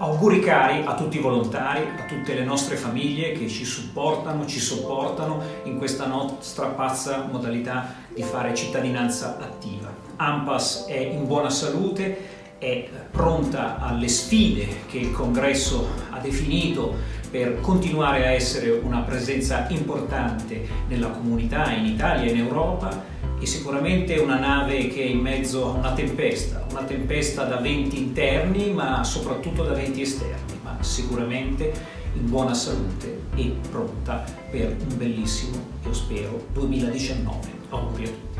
Auguri cari a tutti i volontari, a tutte le nostre famiglie che ci supportano, ci sopportano in questa nostra pazza modalità di fare cittadinanza attiva. AMPAS è in buona salute, è pronta alle sfide che il Congresso ha definito per continuare a essere una presenza importante nella comunità in Italia e in Europa e sicuramente una nave che è in mezzo a una tempesta, una tempesta da venti interni ma soprattutto da venti esterni, ma sicuramente in buona salute e pronta per un bellissimo, io spero, 2019. Auguri a tutti!